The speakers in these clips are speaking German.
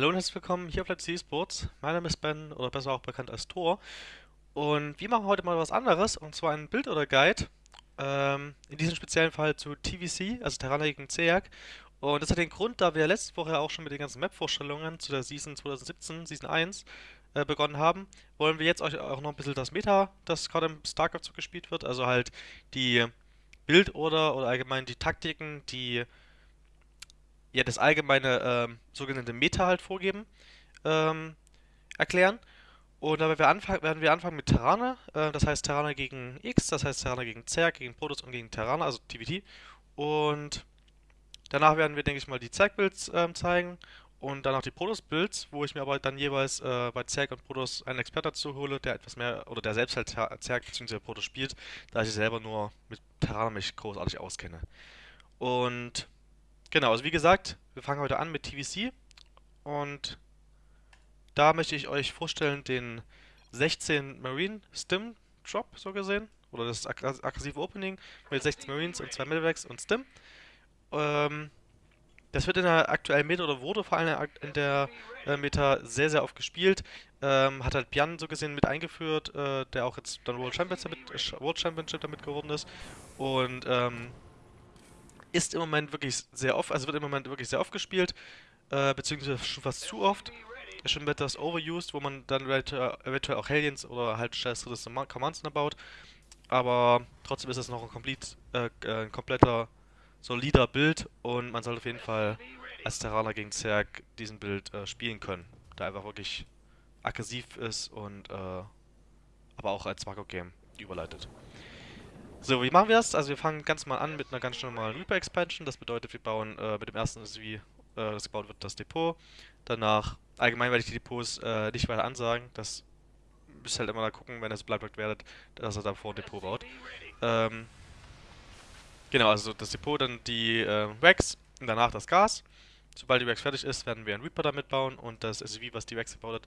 Hallo und herzlich willkommen hier auf Let's See Sports. Mein Name ist Ben oder besser auch bekannt als Thor. Und wir machen heute mal was anderes und zwar ein Bild oder Guide. Ähm, in diesem speziellen Fall zu TVC, also Terraner gegen CERC. Und das hat den Grund, da wir letzte Woche auch schon mit den ganzen Map-Vorstellungen zu der Season 2017, Season 1, äh, begonnen haben, wollen wir jetzt euch auch noch ein bisschen das Meta, das gerade im StarCraft so gespielt wird, also halt die Bildorder oder allgemein die Taktiken, die ja das allgemeine ähm, sogenannte Meta halt vorgeben, ähm, erklären. Und dabei werden wir anfangen mit Terraner, äh, das heißt Terraner gegen X, das heißt Terraner gegen Zerg, gegen Protoss und gegen Terraner, also TVT. Und danach werden wir, denke ich mal, die Zerg-Builds ähm, zeigen und dann auch die Protoss-Builds, wo ich mir aber dann jeweils äh, bei Zerg und Protoss einen Experten dazu hole, der etwas mehr, oder der selbst halt Zerg bzw. Protoss spielt, da ich selber nur mit Terraner mich großartig auskenne. Und Genau, also wie gesagt, wir fangen heute an mit TVC und da möchte ich euch vorstellen den 16 Marine Stim Drop, so gesehen, oder das aggressive Opening mit 16 Marines und 2 Medevacs und Stim. Ähm, das wird in der aktuellen Meta oder wurde vor allem in der äh, Meta sehr, sehr oft gespielt. Ähm, hat halt Bjan so gesehen mit eingeführt, äh, der auch jetzt dann World, Champions damit, World Championship damit geworden ist. Und ähm, ist im Moment wirklich sehr oft, also wird im Moment wirklich sehr oft gespielt, äh, beziehungsweise schon fast zu oft. Ist schon etwas overused, wo man dann eventuell auch Hellions oder halt Stress Commands baut. Aber trotzdem ist es noch ein, komplett, äh, ein kompletter, solider Bild und man sollte auf jeden Fall als Terraner gegen Zerg diesen Bild äh, spielen können. Da einfach wirklich aggressiv ist und äh, aber auch als Makro-Game überleitet. So, wie machen wir das? Also wir fangen ganz mal an mit einer ganz normalen Reaper Expansion. Das bedeutet, wir bauen äh, mit dem ersten SUV, äh, das gebaut wird, das Depot. Danach, allgemein werde ich die Depots äh, nicht weiter ansagen. Das müsst ihr halt immer da gucken, wenn ihr so bleibt werdet, dass er davor ein Depot baut. Ähm, genau, also das Depot, dann die äh, Racks und danach das Gas. Sobald die Racks fertig ist, werden wir einen Reaper damit bauen und das SUV, was die Racks gebaut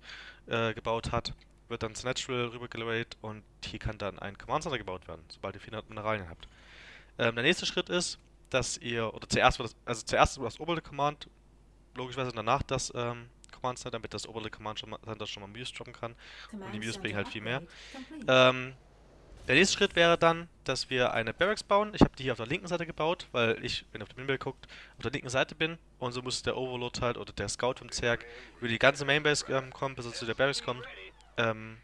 hat, äh, gebaut hat wird dann zu Natural rübergeladet und hier kann dann ein Command Center gebaut werden, sobald ihr 400 Mineralien habt. Ähm, der nächste Schritt ist, dass ihr, oder zuerst wird das, also zuerst das oberste Command, logischerweise danach das ähm, Command Center, damit das oberste Command Center schon mal Muse droppen kann. Und die Muse bringen halt viel mehr. Ähm, der nächste Schritt wäre dann, dass wir eine Barracks bauen. Ich habe die hier auf der linken Seite gebaut, weil ich, wenn ihr auf dem Minbild guckt, auf der linken Seite bin. Und so muss der Overlord halt oder der Scout vom Zerg über die ganze Mainbase ähm, kommen, bis er zu der Barracks kommt. Ähm,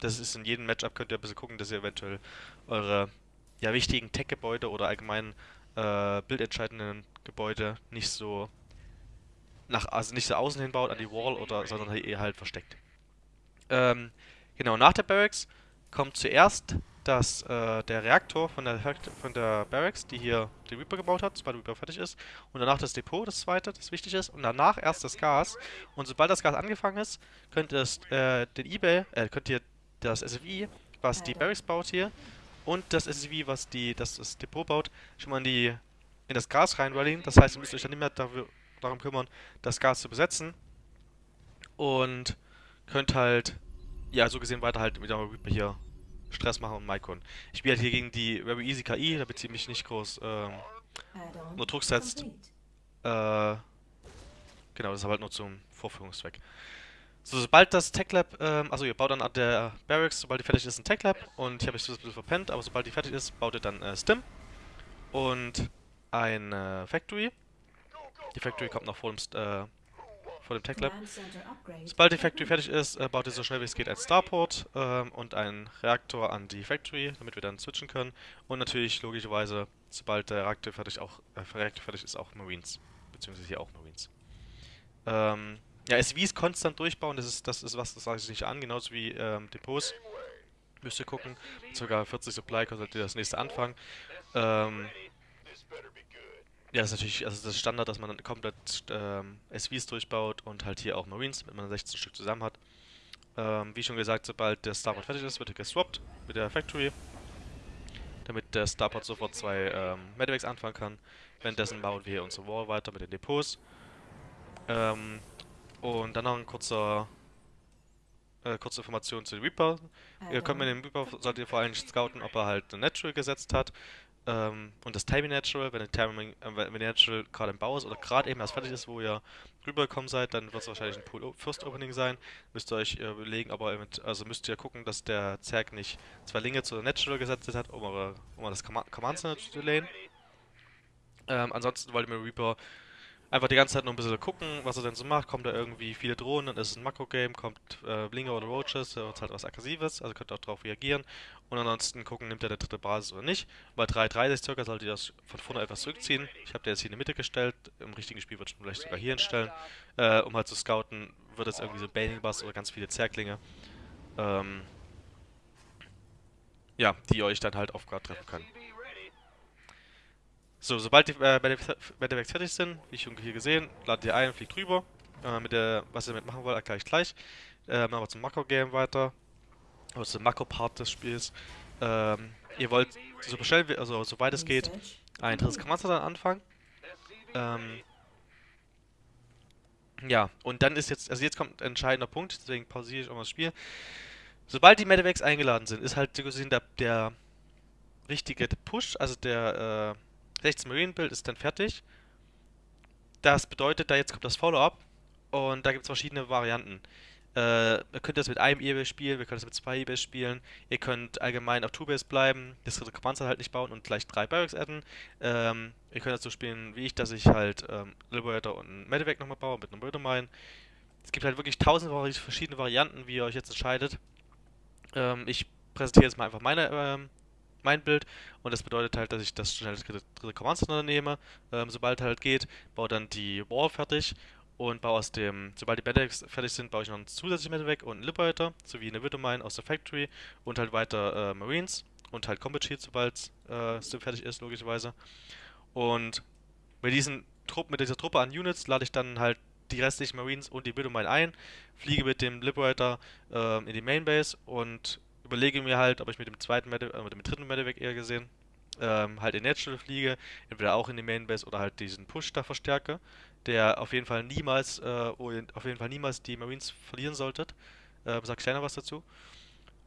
das ist in jedem Matchup, könnt ihr ein bisschen gucken, dass ihr eventuell eure ja, wichtigen Tech-Gebäude oder allgemein äh, bildentscheidenden Gebäude nicht so nach, also nicht so außen hin baut an die Wall oder sondern halt eher halt versteckt. Ähm, genau, nach der Barracks kommt zuerst das, äh, der Reaktor von der, von der Barracks, die hier die Reaper gebaut hat, sobald der Reaper fertig ist. Und danach das Depot, das zweite, das wichtig ist. Und danach erst das Gas. Und sobald das Gas angefangen ist, könnt ihr das, äh, den Ebay, äh, könnt ihr das SFI, was die Barracks baut hier, und das SFI, was die, das, das Depot baut, schon mal in, die, in das Gas reinrallyen. Das heißt, ihr müsst euch dann nicht mehr dafür, darum kümmern, das Gas zu besetzen. Und könnt halt, ja, so gesehen weiter halt mit der Reaper hier Stress machen und Maikon. Ich spiele halt hier gegen die Very Easy KI, damit sie mich nicht groß ähm, nur Druck setzt. Äh, genau, das ist halt nur zum Vorführungszweck. So, sobald das Tech Lab, ähm, also ihr baut dann an der Barracks, sobald die fertig ist, ein Tech Lab und ich habe es ein bisschen verpennt, aber sobald die fertig ist, baut ihr dann äh, Stim und ein äh, Factory. Die Factory kommt noch vor dem, äh, vor dem Tech Lab. Sobald die Factory fertig ist, äh, baut ihr so schnell wie es geht ein Starport ähm, und einen Reaktor an die Factory, damit wir dann switchen können. Und natürlich logischerweise, sobald der Reaktor fertig, auch, äh, Reaktor fertig ist, auch Marines. Beziehungsweise hier auch Marines. Ähm, ja, SVs konstant durchbauen, das ist, das ist was, das sage ich nicht an, genauso wie ähm, Depots. Müsst ihr gucken. Sogar 40 Supply kostet ihr das nächste anfangen. Ähm, ja, das ist natürlich also das Standard, dass man dann komplett ähm, SVs durchbaut und halt hier auch Marines, mit man 16 Stück zusammen hat. Ähm, wie schon gesagt, sobald der Starport fertig ist, wird er geswappt mit der Factory, damit der Starport sofort zwei ähm, Medivacs anfangen kann. Währenddessen bauen wir hier unsere Wall weiter mit den Depots. Ähm, und dann noch ein kurzer äh, kurze Information zu Reaper. Ihr könnt mit dem Reaper, solltet ihr vor allem scouten, ob er halt eine Natural gesetzt hat. Ähm, und das Timing Natural, wenn, Timing, äh, Natural gerade im Bau ist oder gerade eben erst fertig ist, wo ihr rübergekommen seid, dann wird es wahrscheinlich ein Pool First Opening sein. Müsst ihr euch äh, überlegen, aber also müsst ihr gucken, dass der Zerg nicht zwei Linge zu Natural gesetzt hat, um, eure, um das Command Center zu delayen. Ähm, ansonsten wollt ihr mit Reaper einfach die ganze Zeit nur ein bisschen gucken, was er denn so macht. Kommt da irgendwie viele Drohnen, dann ist es ein Makro-Game, kommt äh, Blinker oder Roaches, wird halt was Aggressives, also könnt ihr auch darauf reagieren. Und ansonsten gucken, nimmt er der dritte Basis oder nicht. Bei 3.30 circa solltet ihr das von vorne etwas zurückziehen. Ich habe der jetzt hier in die Mitte gestellt, im richtigen Spiel würde ich vielleicht sogar hier hinstellen, äh, um halt zu scouten, wird es irgendwie so Bailing Bass oder ganz viele Zerklinge. Ähm, ja, die euch dann halt auf Guard treffen können. So, sobald die äh, fertig sind, wie schon hier gesehen, ladet ihr ein, fliegt rüber. Äh, mit der, was ihr damit machen wollt, erkläre ich gleich. Äh, machen wir zum Makro-Game weiter. Oder zum Makro-Part des Spiels. Ähm, ihr wollt so schnell, also soweit es geht, ein drittes Command dann anfangen. Ähm, ja, und dann ist jetzt, also jetzt kommt ein entscheidender Punkt, deswegen pausiere ich auch mal das Spiel. Sobald die Medivacs eingeladen sind, ist halt gesehen der, der richtige Push, also der, äh, 16 Marine Build ist dann fertig. Das bedeutet, da jetzt kommt das Follow-up und da gibt es verschiedene Varianten. Äh, ihr könnt das mit einem E-Base spielen, wir können das mit zwei E-Base spielen. Ihr könnt allgemein auf Two-Base bleiben, das Command halt nicht bauen und gleich drei Barracks adden. Ähm, ihr könnt das so spielen wie ich, dass ich halt ähm, Liberator und Medivac nochmal baue mit einem Murder Es gibt halt wirklich tausend verschiedene Varianten, wie ihr euch jetzt entscheidet. Ähm, ich präsentiere jetzt mal einfach meine ähm, mein Bild. Und das bedeutet halt, dass ich das schnell das dritte Command nehme, ähm, sobald halt geht, baue dann die Wall fertig. Und baue aus dem, sobald die Medics fertig sind, baue ich noch einen zusätzlichen Medivac und einen Liberator, sowie eine Widowmine aus der Factory und halt weiter äh, Marines und halt Combat Shield, sobald äh, fertig ist, logischerweise. Und mit diesen Trupp, mit dieser Truppe an Units lade ich dann halt die restlichen Marines und die Widowmine ein, fliege mit dem Liberator äh, in die Mainbase und überlege mir halt, ob ich mit dem zweiten Medivac, äh, mit dem dritten Medivac eher gesehen, ähm, halt in Natural fliege, entweder auch in die Mainbase oder halt diesen Push da verstärke, der auf jeden Fall niemals, äh, auf jeden Fall niemals die Marines verlieren solltet. Äh, sag kleiner was dazu.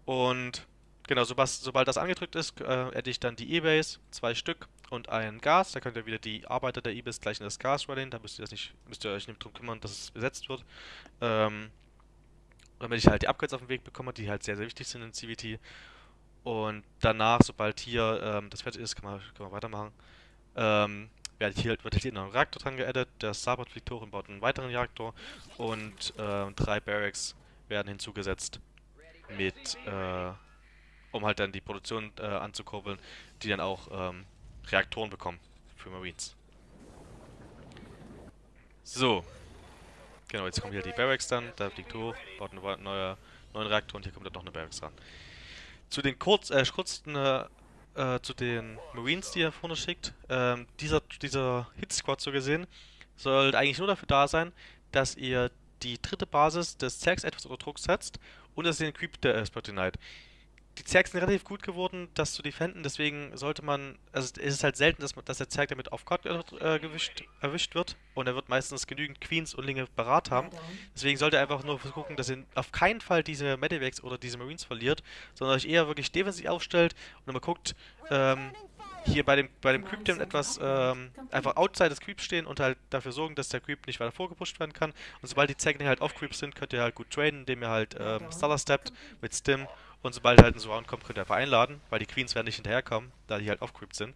Und genau, sobald, sobald das angedrückt ist, äh, hätte ich dann die E-Base, zwei Stück und ein Gas. Da könnt ihr wieder die Arbeiter der E-Base gleich in das Gas rallen. Da müsst ihr, das nicht, müsst ihr euch nicht drum kümmern, dass es besetzt wird. Ähm, damit ich halt die Upgrades auf den Weg bekomme, die halt sehr, sehr wichtig sind in CVT. Und danach, sobald hier ähm, das fertig ist, kann man, kann man weitermachen. Ähm, wird hier, wird hier noch ein Reaktor dran geaddet. Der Starboard fliegt hoch und baut einen weiteren Reaktor. Und äh, drei Barracks werden hinzugesetzt, mit, äh, um halt dann die Produktion äh, anzukurbeln, die dann auch ähm, Reaktoren bekommen für Marines. So, Genau, jetzt kommen hier die Barracks dann, da fliegt hoch, baut einen neue, neuen Reaktor und hier kommt dann noch eine Barracks ran. Zu den kurz, äh, kurzen, äh, äh, zu den Marines, die er vorne schickt, ähm, dieser, dieser Hit-Squad so gesehen, soll eigentlich nur dafür da sein, dass ihr die dritte Basis des Zergs etwas unter Druck setzt und dass ihr den Creep der äh, Spotty Knight die Zergs sind relativ gut geworden, das zu defenden, deswegen sollte man, also es ist halt selten, dass, man, dass der Zerg damit auf Guard äh, gewischt, erwischt wird und er wird meistens genügend Queens und Linge parat haben. Deswegen sollte er einfach nur gucken, dass ihr auf keinen Fall diese Medivacs oder diese Marines verliert, sondern euch eher wirklich defensiv aufstellt und immer guckt, ähm, hier bei dem, bei dem Creep dem etwas ähm, einfach outside des Creeps stehen und halt dafür sorgen, dass der Creep nicht weiter vorgepusht werden kann. Und sobald die Zerglinge halt auf Creeps sind, könnt ihr halt gut traden, indem ihr halt ähm, Stellar steppt mit Stim und sobald halt ein Surround kommt, könnt ihr einfach einladen, weil die Queens werden nicht hinterherkommen, da die halt aufcreept sind.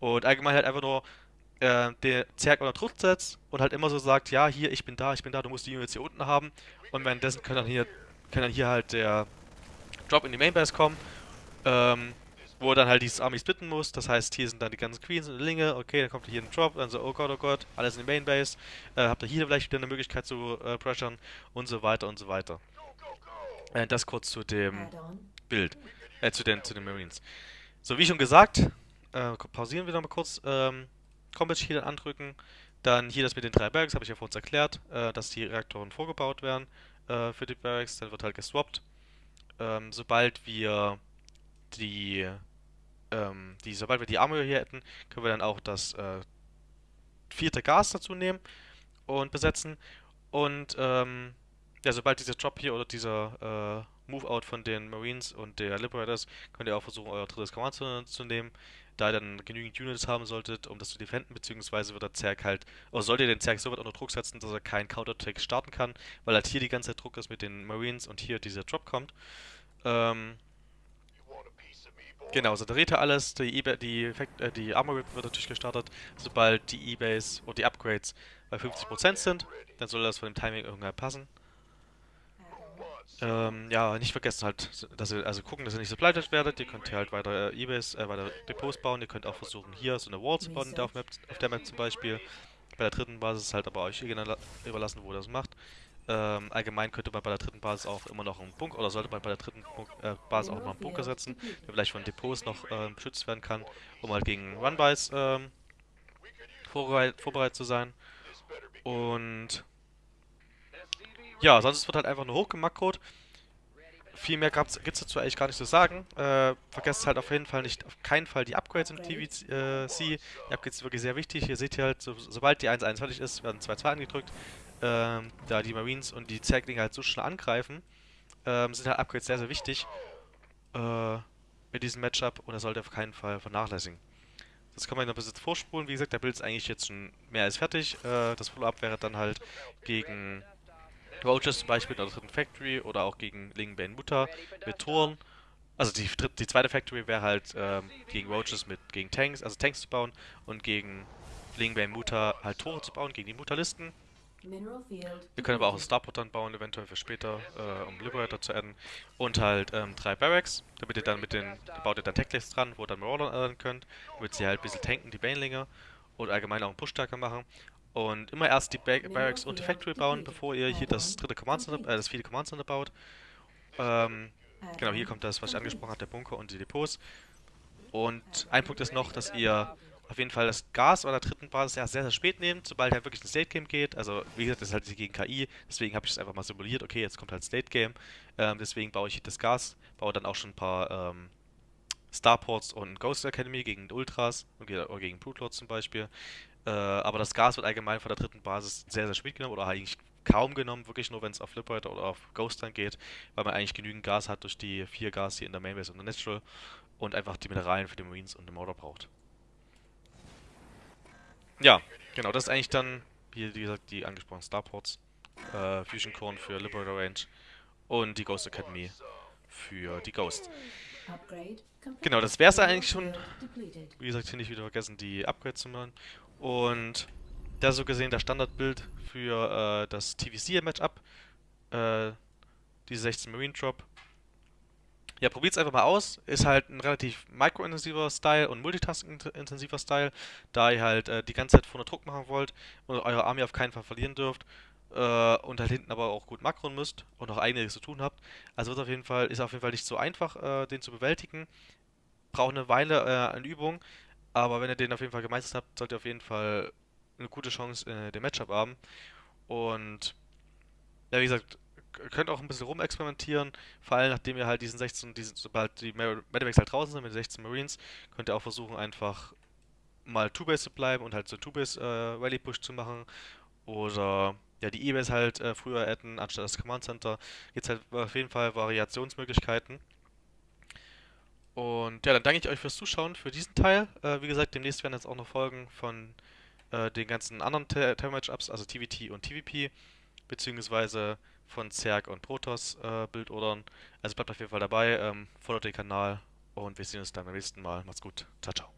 Und allgemein halt einfach nur äh, der Zerg unter Druck setzt und halt immer so sagt, ja, hier, ich bin da, ich bin da, du musst die Units hier unten haben. Und währenddessen kann dann hier, kann dann hier halt der Drop in die Mainbase kommen, ähm, wo dann halt dieses Army splitten muss. Das heißt, hier sind dann die ganzen Queens und Linge. Okay, dann kommt hier ein Drop, dann so, oh Gott, oh Gott, alles in die Mainbase. Äh, habt ihr hier vielleicht wieder eine Möglichkeit zu äh, pressern und so weiter und so weiter. Äh, das kurz zu dem Bild. Äh, zu den, zu den Marines. So, wie schon gesagt, äh, pausieren wir nochmal kurz. Ähm, Combat Shield andrücken. Dann hier das mit den drei Barracks, habe ich ja vor uns erklärt, äh, dass die Reaktoren vorgebaut werden äh, für die Barracks. Dann wird halt geswappt. Ähm, sobald wir die, ähm, die, sobald wir die Armor hier hätten, können wir dann auch das äh, vierte Gas dazu nehmen und besetzen. Und ähm, ja, sobald dieser Drop hier oder dieser äh, Move-Out von den Marines und der Liberators, könnt ihr auch versuchen, euer drittes Command zu, zu nehmen. da ihr dann genügend Units haben solltet, um das zu defenden, beziehungsweise wird der Zerg halt, oder sollt ihr den Zerg so weit unter Druck setzen, dass er keinen Counterattack starten kann, weil halt hier die ganze Zeit Druck ist mit den Marines und hier dieser Drop kommt. Ähm, Genau, so dreht er alles, die, e die, äh, die Armor wird natürlich gestartet, sobald die E-Base oder die Upgrades bei 50% sind, dann soll das von dem Timing irgendwann passen. Ähm, ja, nicht vergessen halt, dass ihr, also gucken, dass ihr nicht supplanted werdet, ihr könnt hier halt weiter äh, E-Base, äh, weiter Depots bauen, ihr könnt auch versuchen hier so eine Wall zu bauen, auf, Map, auf der Map zum Beispiel. Bei der dritten Basis halt aber euch überlassen, wo ihr das macht. Ähm, allgemein könnte man bei der dritten Basis auch immer noch einen Bunker, oder sollte man bei der dritten Bunk äh, Basis auch noch einen Bunker setzen, der vielleicht von Depots noch äh, beschützt werden kann, um halt gegen Runbys ähm, vorbereit vorbereitet zu sein. Und ja, sonst wird halt einfach nur hochgemakrot. Viel mehr gibt es dazu eigentlich gar nicht zu sagen. Äh, vergesst halt auf jeden Fall nicht, auf keinen Fall die Upgrades im TVC. Äh, die Upgrades sind wirklich sehr wichtig. Hier seht ihr halt, so, sobald die 1.1 fertig ist, werden 2.2 angedrückt ähm, da die Marines und die Zerglinge halt so schnell angreifen, ähm, sind halt Upgrades sehr, sehr wichtig äh, mit diesem Matchup und das sollte auf keinen Fall vernachlässigen. Das kann man noch ein bisschen vorspulen. Wie gesagt, der Bild ist eigentlich jetzt schon mehr als fertig. Äh, das Follow-up wäre dann halt gegen Roaches zum Beispiel in der dritten Factory oder auch gegen Lingenbane Mutter mit Toren. Also die, die zweite Factory wäre halt ähm, gegen Roaches mit gegen Tanks, also Tanks zu bauen und gegen Lingenbane Mutter halt Tore zu bauen, gegen die Mutterlisten. Wir können aber auch einen Starport dann bauen, eventuell für später, äh, um Liberator zu adden. Und halt ähm, drei Barracks, damit ihr dann mit den, da baut ihr dann Techlist dran, wo ihr dann Marauder adden könnt, damit sie halt ein bisschen tanken, die Banelinger, und allgemein auch einen Push stärker machen. Und immer erst die ba Barracks und die Factory bauen, bevor ihr hier das dritte Command Center, äh, das vierte Command Center baut. Ähm, genau, hier kommt das, was ich angesprochen habe, der Bunker und die Depots. Und ein Punkt ist noch, dass ihr auf jeden Fall das Gas oder der dritten Basis ja sehr, sehr spät nehmen, sobald halt wirklich ein State Game geht. Also, wie gesagt, das ist halt gegen KI, deswegen habe ich es einfach mal simuliert. Okay, jetzt kommt halt State Game. Ähm, deswegen baue ich das Gas, baue dann auch schon ein paar ähm, Starports und Ghost Academy gegen Ultras oder gegen Brute Lords zum Beispiel. Äh, aber das Gas wird allgemein von der dritten Basis sehr, sehr spät genommen oder eigentlich kaum genommen, wirklich nur wenn es auf Liberator oder auf Ghost dann geht, weil man eigentlich genügend Gas hat durch die vier Gas hier in der Mainbase und der Natural und einfach die Mineralien für die Marines und den Motor braucht. Ja, genau, das ist eigentlich dann, wie gesagt, die angesprochenen Starports, äh, Fusion Core für Liberator Range und die Ghost Academy für die Ghost. Genau, das wäre es eigentlich schon. Wie gesagt, hier nicht wieder vergessen, die Upgrades zu machen. Und da so gesehen das Standardbild für äh, das TVC-Matchup. Äh, diese 16 Marine Drop ja, probiert es einfach mal aus. Ist halt ein relativ micro-intensiver Style und multitasking-intensiver Style, da ihr halt äh, die ganze Zeit vorne Druck machen wollt und eure Armee auf keinen Fall verlieren dürft. Äh, und halt hinten aber auch gut makron müsst und auch einiges zu tun habt. Also wird auf jeden Fall, ist auf jeden Fall nicht so einfach, äh, den zu bewältigen. Braucht eine Weile äh, an Übung, aber wenn ihr den auf jeden Fall gemeistert habt, solltet ihr auf jeden Fall eine gute Chance in dem Matchup haben. Und ja, wie gesagt, könnt auch ein bisschen rumexperimentieren, vor allem nachdem ihr halt diesen 16, diesen, sobald die Medivacs halt draußen sind mit den 16 Marines, könnt ihr auch versuchen einfach mal Two-Base zu bleiben und halt so Two-Base äh, Rally-Push zu machen oder ja die E-Base halt äh, früher adden anstatt das Command Center. Gibt halt auf jeden Fall Variationsmöglichkeiten. Und ja, dann danke ich euch fürs Zuschauen für diesen Teil. Äh, wie gesagt, demnächst werden jetzt auch noch Folgen von äh, den ganzen anderen Terror-Matchups, also TVT und TVP, beziehungsweise von Zerg und Protoss äh, Bildordern. Also bleibt auf jeden Fall dabei, ähm, folgt den Kanal und wir sehen uns dann beim nächsten Mal. Macht's gut. Ciao, ciao.